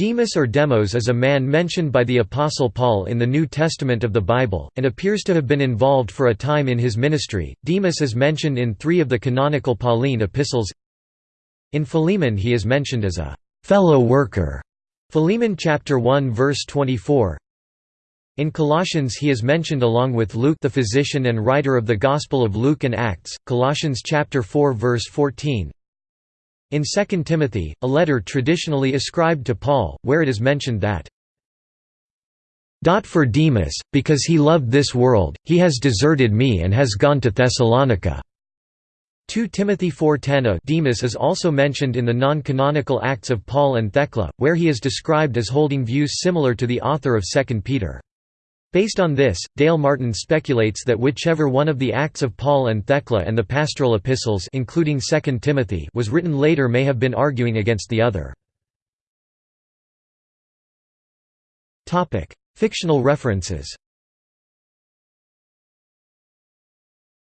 Demas or Demos is a man mentioned by the Apostle Paul in the New Testament of the Bible, and appears to have been involved for a time in his ministry. Demas is mentioned in three of the canonical Pauline epistles. In Philemon he is mentioned as a fellow worker. Philemon chapter 1 verse 24. In Colossians he is mentioned along with Luke the physician and writer of the Gospel of Luke and Acts, Colossians chapter 4 verse 14. In 2 Timothy, a letter traditionally ascribed to Paul, where it is mentioned that for Demas, because he loved this world, he has deserted me and has gone to Thessalonica." 2 Timothy 4.10 Demas is also mentioned in the non-canonical Acts of Paul and Thecla, where he is described as holding views similar to the author of 2 Peter. Based on this, Dale Martin speculates that whichever one of the Acts of Paul and Thecla and the pastoral epistles including 2 Timothy was written later may have been arguing against the other. Fictional references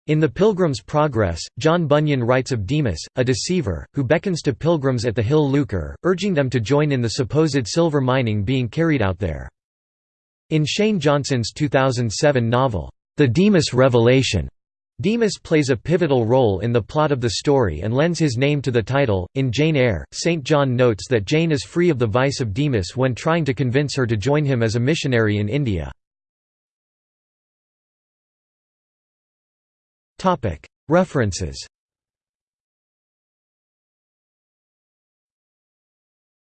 In The Pilgrim's Progress, John Bunyan writes of Demas, a deceiver, who beckons to pilgrims at the hill Lucre, urging them to join in the supposed silver mining being carried out there. In Shane Johnson's 2007 novel, The Demas Revelation, Demas plays a pivotal role in the plot of the story and lends his name to the title. In Jane Eyre, St. John notes that Jane is free of the vice of Demas when trying to convince her to join him as a missionary in India. References